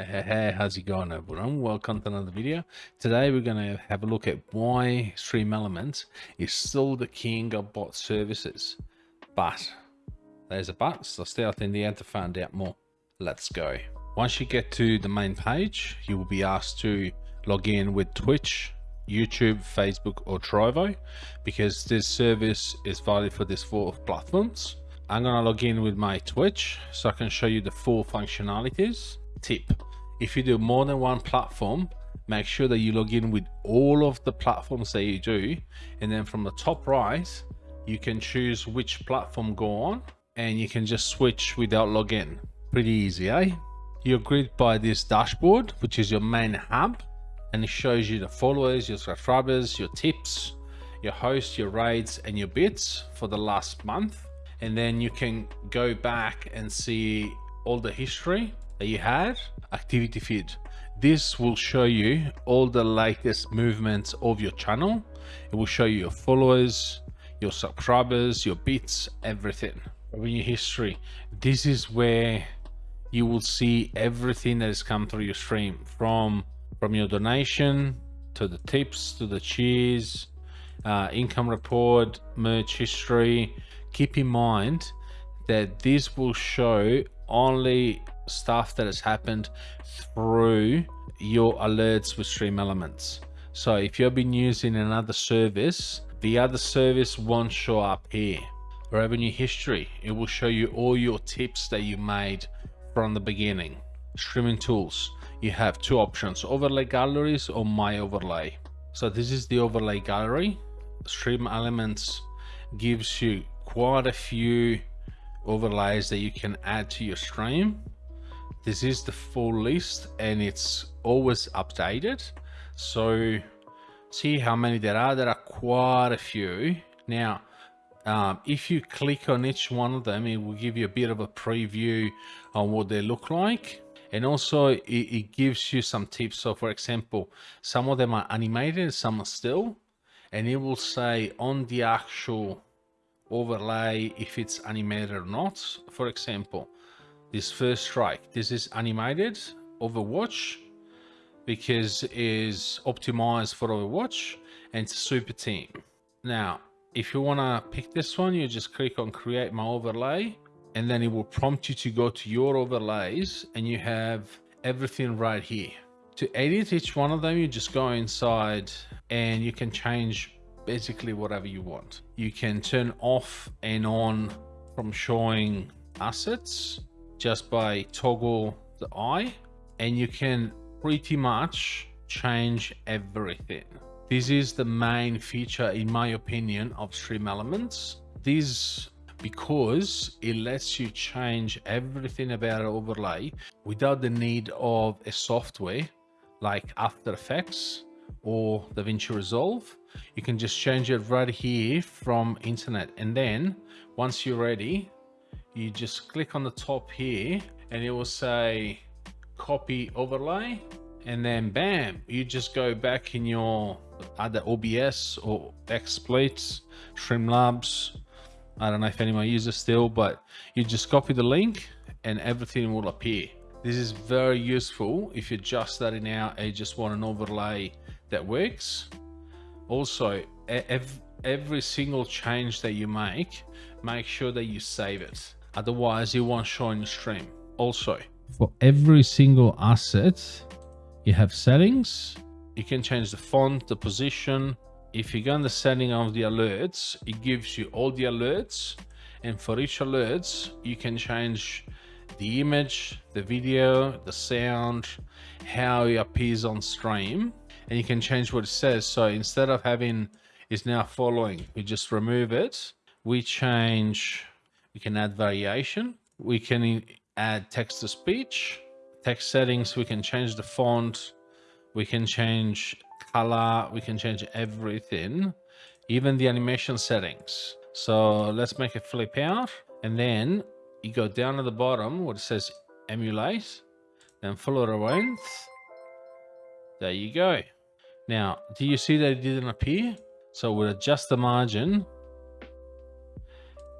Hey, hey, how's it going everyone? Welcome to another video. Today we're going to have a look at why Stream Elements is still the king of bot services. But, there's a but, so stay out in the end to find out more. Let's go. Once you get to the main page, you will be asked to log in with Twitch, YouTube, Facebook or Trovo because this service is valid for these four platforms. I'm going to log in with my Twitch so I can show you the full functionalities. Tip, if you do more than one platform, make sure that you log in with all of the platforms that you do. And then from the top right, you can choose which platform go on and you can just switch without login. Pretty easy, eh? You're greeted by this dashboard, which is your main hub. And it shows you the followers, your subscribers, your tips, your hosts, your raids, and your bits for the last month and then you can go back and see all the history that you had activity feed. This will show you all the latest movements of your channel. It will show you your followers your subscribers your bits everything. Revenue history. This is where you will see everything that has come through your stream. From from your donation to the tips to the cheers uh, income report merch history. Keep in mind that this will show only stuff that has happened through your alerts with stream elements. So if you've been using another service the other service won't show up here. Revenue history it will show you all your tips that you made from the beginning. Streaming tools you have two options overlay galleries or my overlay. So this is the overlay gallery. Stream elements gives you quite a few overlays that you can add to your stream this is the full list and it's always updated. So see how many there are. There are quite a few. Now um, if you click on each one of them it will give you a bit of a preview on what they look like. And also it, it gives you some tips so for example some of them are animated some are still. And it will say on the actual overlay if it's animated or not. For example, this first strike, this is animated Overwatch because it is optimized for Overwatch and it's a super team. Now, if you want to pick this one, you just click on create my overlay and then it will prompt you to go to your overlays and you have everything right here. To edit each one of them, you just go inside and you can change basically whatever you want. You can turn off and on from showing assets just by toggle the eye and you can pretty much change everything. This is the main feature in my opinion of Stream Elements. This because it lets you change everything about an overlay without the need of a software like After Effects or DaVinci Resolve you can just change it right here from internet and then once you're ready you just click on the top here and it will say copy overlay and then bam you just go back in your other obs or XSplit streamlabs. I don't know if anyone uses still but you just copy the link and everything will appear. This is very useful if you're just starting out and just want an overlay that works. Also every single change that you make make sure that you save it otherwise it won't show in the stream also for every single asset you have settings you can change the font the position. If you go in the setting of the alerts it gives you all the alerts. And for each alerts you can change the image the video the sound how it appears on stream. And you can change what it says. So instead of having is now following, we just remove it. We change, we can add variation. We can add text to speech, text settings. We can change the font. We can change color. We can change everything, even the animation settings. So let's make it flip out. And then you go down to the bottom where it says emulate, then follow the length. There you go. Now, do you see that it didn't appear? So we'll adjust the margin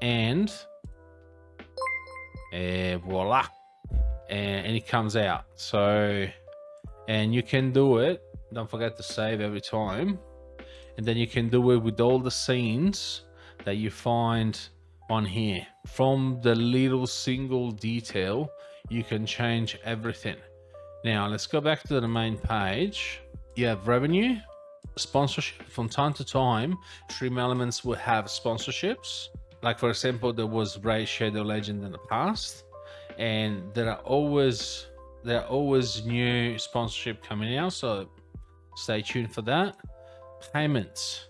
and uh, voila. and, and it comes out. So, and you can do it. Don't forget to save every time. And then you can do it with all the scenes that you find on here. From the little single detail, you can change everything. Now let's go back to the main page. You have revenue, sponsorship. From time to time, Stream Elements will have sponsorships. Like for example, there was Raid Shadow Legend in the past, and there are always there are always new sponsorship coming out. So stay tuned for that. Payments.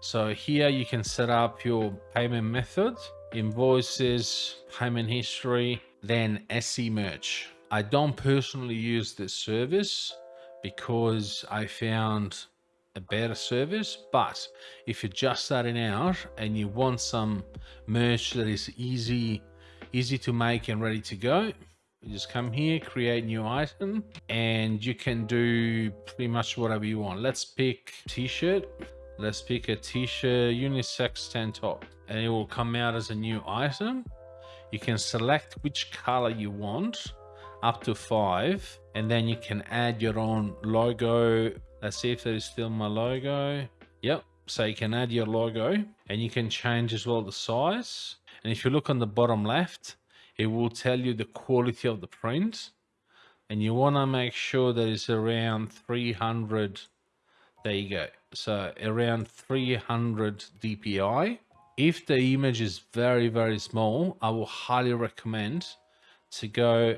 So here you can set up your payment method, invoices, payment history, then SE merch. I don't personally use this service because I found a better service but if you're just starting out and you want some merch that is easy easy to make and ready to go you just come here create new item and you can do pretty much whatever you want. Let's pick t-shirt. Let's pick a t-shirt unisex tank top and it will come out as a new item. You can select which color you want up to five and then you can add your own logo let's see if that is still my logo. Yep so you can add your logo and you can change as well the size. And if you look on the bottom left it will tell you the quality of the print. And you want to make sure that it's around 300 there you go. So around 300 dpi if the image is very very small i will highly recommend to go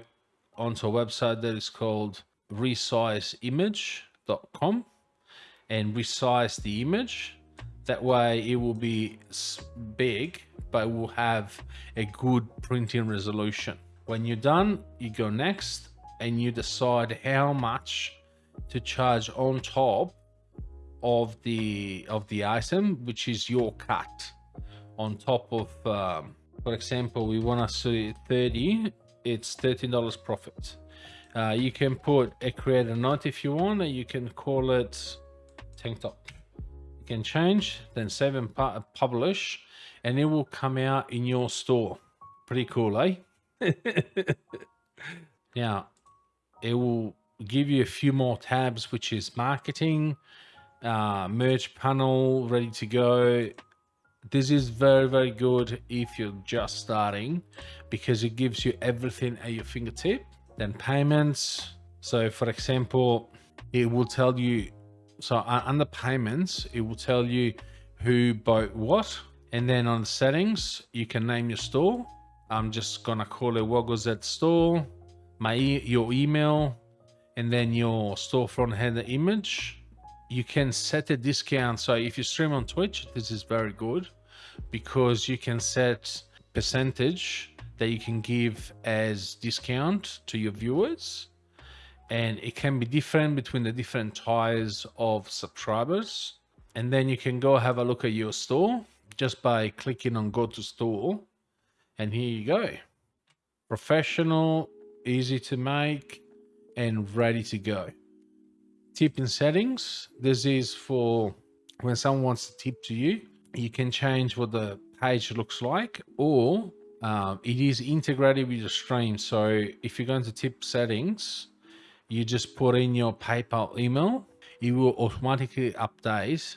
onto a website that is called resizeimage.com and resize the image. That way it will be big, but will have a good printing resolution. When you're done, you go next and you decide how much to charge on top of the of the item, which is your cut on top of, um, for example, we want to see 30 it's $13 profit. Uh, you can put a creator note if you want, and you can call it tank top. You can change, then save and pu publish, and it will come out in your store. Pretty cool, eh? now, it will give you a few more tabs, which is marketing, uh, merch panel, ready to go, this is very very good if you're just starting because it gives you everything at your fingertip then payments. So for example it will tell you so uh, under payments it will tell you who bought what and then on the settings you can name your store. I'm just gonna call it wogglez store my e your email and then your storefront header image. You can set a discount. So if you stream on Twitch, this is very good because you can set percentage that you can give as discount to your viewers. And it can be different between the different tiers of subscribers. And then you can go have a look at your store just by clicking on go to store. And here you go. Professional, easy to make and ready to go tip in settings. This is for when someone wants to tip to you. You can change what the page looks like or um, it is integrated with your stream. So if you go into tip settings, you just put in your PayPal email. It will automatically update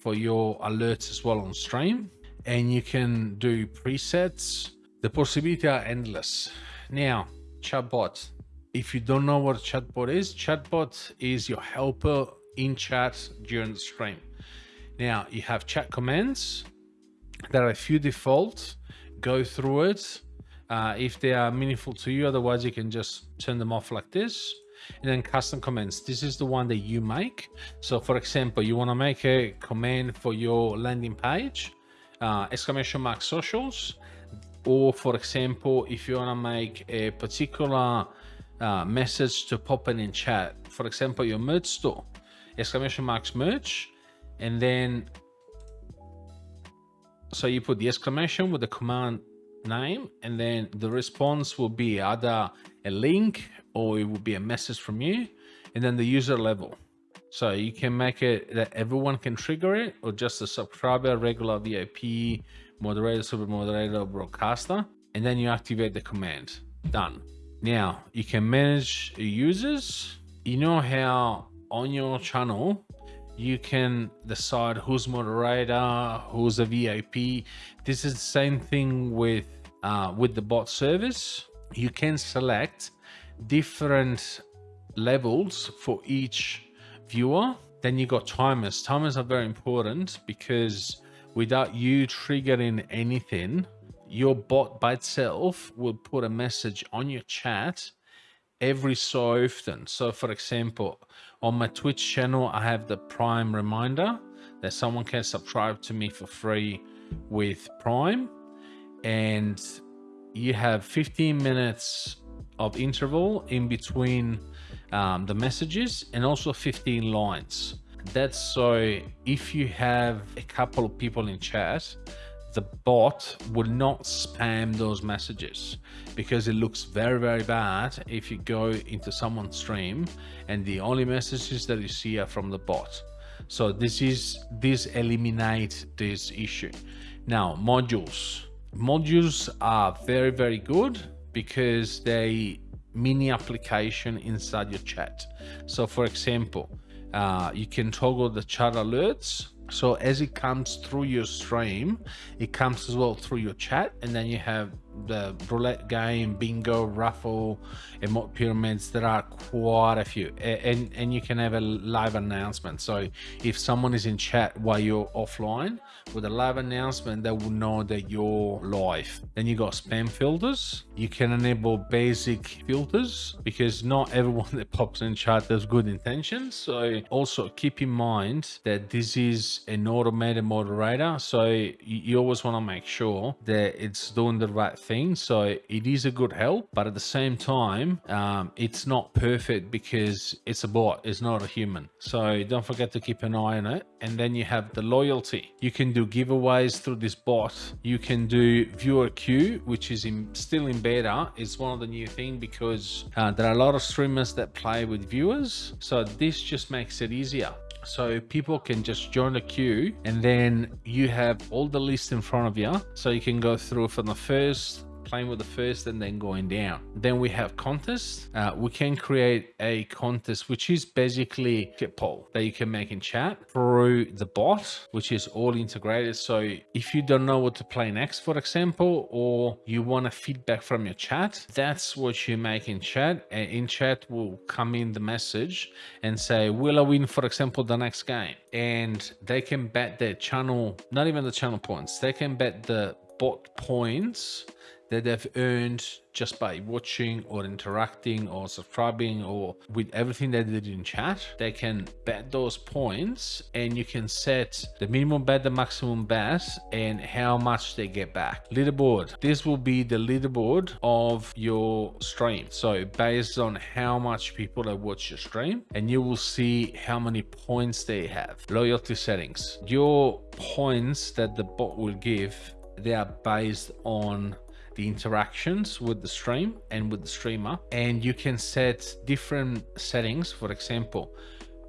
for your alerts as well on stream. And you can do presets. The possibilities are endless. Now, chatbot if you don't know what chatbot is, chatbot is your helper in chat during the stream. Now you have chat commands. There are a few default. Go through it uh, if they are meaningful to you. Otherwise, you can just turn them off like this. And then custom commands. This is the one that you make. So for example, you want to make a command for your landing page, uh, exclamation mark socials. Or for example, if you want to make a particular uh, message to pop in in chat. For example, your merch store, exclamation marks merch, and then so you put the exclamation with the command name, and then the response will be either a link or it will be a message from you, and then the user level. So you can make it that everyone can trigger it, or just a subscriber, regular VIP, moderator, super moderator, broadcaster, and then you activate the command. Done Now you can manage users. You know how on your channel you can decide who's moderator, who's a VIP. This is the same thing with uh, with the bot service. You can select different levels for each viewer. Then you got timers. Timers are very important because without you triggering anything, your bot by itself will put a message on your chat every so often. So for example, on my Twitch channel, I have the Prime reminder that someone can subscribe to me for free with Prime. And you have 15 minutes of interval in between um, the messages and also 15 lines. That's so if you have a couple of people in chat, the bot will not spam those messages because it looks very very bad if you go into someone's stream and the only messages that you see are from the bot. So this is this eliminate this issue. Now modules. Modules are very very good because they mini application inside your chat. So for example uh, you can toggle the chat alerts so as it comes through your stream it comes as well through your chat and then you have the roulette game bingo raffle and emote pyramids there are quite a few. And and you can have a live announcement. So if someone is in chat while you're offline with a live announcement they will know that you're live. Then you got spam filters. You can enable basic filters because not everyone that pops in chat has good intentions. So also keep in mind that this is an automated moderator. So you always want to make sure that it's doing the right thing. So it is a good help, but at the same time, um, it's not perfect because it's a bot, it's not a human. So don't forget to keep an eye on it. And then you have the loyalty. You can do giveaways through this bot. You can do viewer queue, which is in, still in beta. It's one of the new thing because uh, there are a lot of streamers that play with viewers. So this just makes it easier so people can just join the queue and then you have all the lists in front of you so you can go through from the first playing with the first and then going down. Then we have contests. Uh, we can create a contest, which is basically a poll that you can make in chat through the bot, which is all integrated. So if you don't know what to play next, for example, or you want a feedback from your chat, that's what you make in chat. And in chat will come in the message and say, will I win, for example, the next game? And they can bet their channel, not even the channel points, they can bet the bot points that they've earned just by watching or interacting or subscribing or with everything they did in chat. They can bet those points and you can set the minimum bet the maximum bet and how much they get back. Leaderboard. This will be the leaderboard of your stream. So based on how much people have watched your stream and you will see how many points they have. Loyalty settings. Your points that the bot will give they are based on the interactions with the stream and with the streamer. And you can set different settings. For example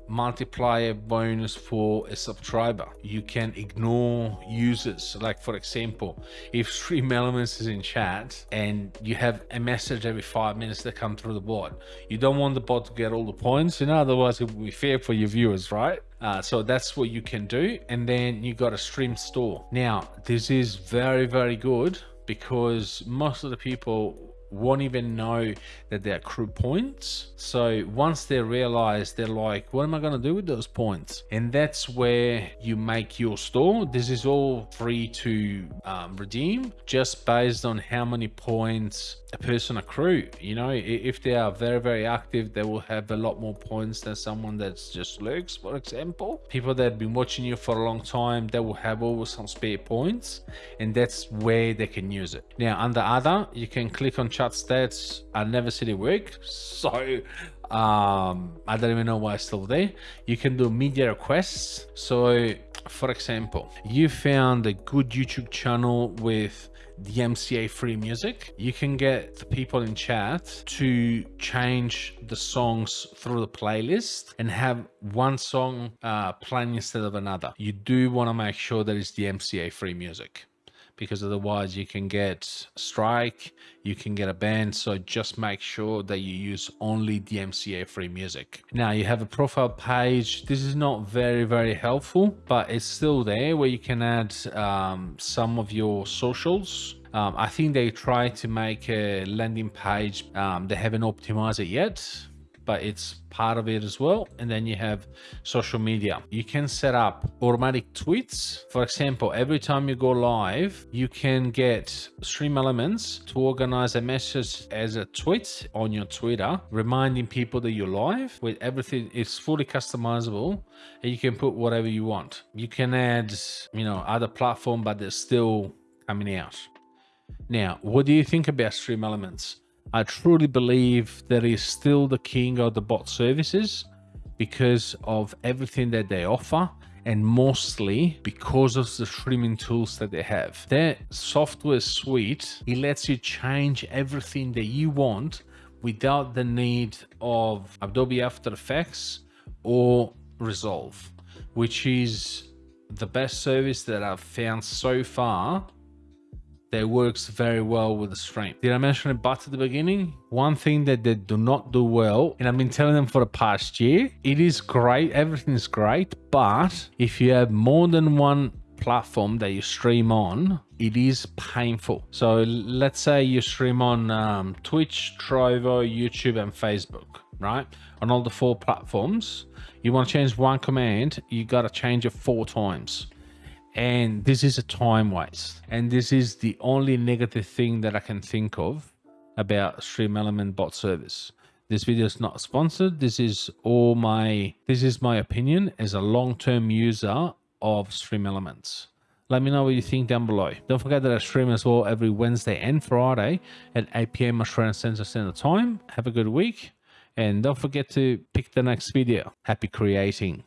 multiplier bonus for a subscriber. You can ignore users. Like for example if stream elements is in chat and you have a message every five minutes that come through the bot you don't want the bot to get all the points. You know otherwise it will be fair for your viewers right? Uh, so that's what you can do. And then you got a stream store. Now this is very very good because most of the people won't even know that they accrue points. So once they realize, they're like, what am I going to do with those points? And that's where you make your store. This is all free to um, redeem just based on how many points a person accrue. You know, if they are very, very active, they will have a lot more points than someone that's just lurks, for example. People that have been watching you for a long time, they will have always some spare points and that's where they can use it. Now under other, you can click on chat stats. I never seen it work. So um, I don't even know why it's still there. You can do media requests. So for example, you found a good YouTube channel with DMCA free music. You can get the people in chat to change the songs through the playlist and have one song uh, playing instead of another. You do want to make sure that it's DMCA free music because otherwise you can get strike, you can get a ban. So just make sure that you use only DMCA free music. Now you have a profile page. This is not very, very helpful, but it's still there where you can add um, some of your socials um, I think they try to make a landing page. Um, they haven't optimized it yet, but it's part of it as well. And then you have social media. You can set up automatic tweets. For example, every time you go live, you can get Stream Elements to organize a message as a tweet on your Twitter, reminding people that you're live with everything. It's fully customizable and you can put whatever you want. You can add, you know, other platform, but they're still coming out. Now, what do you think about Stream Elements? I truly believe that is still the king of the bot services because of everything that they offer and mostly because of the streaming tools that they have. Their software suite, it lets you change everything that you want without the need of Adobe After Effects or Resolve, which is the best service that I've found so far that works very well with the stream. Did I mention it but at the beginning? One thing that they do not do well, and I've been telling them for the past year, it is great, everything is great, but if you have more than one platform that you stream on, it is painful. So let's say you stream on um, Twitch, Trovo, YouTube, and Facebook, right? On all the four platforms, you want to change one command, you got to change it four times and this is a time waste. And this is the only negative thing that i can think of about stream element bot service. This video is not sponsored. This is all my this is my opinion as a long-term user of stream elements let me know what you think down below. Don't forget that i stream as well every wednesday and friday at 8 p.m australian central standard time. Have a good week. And don't forget to pick the next video. Happy creating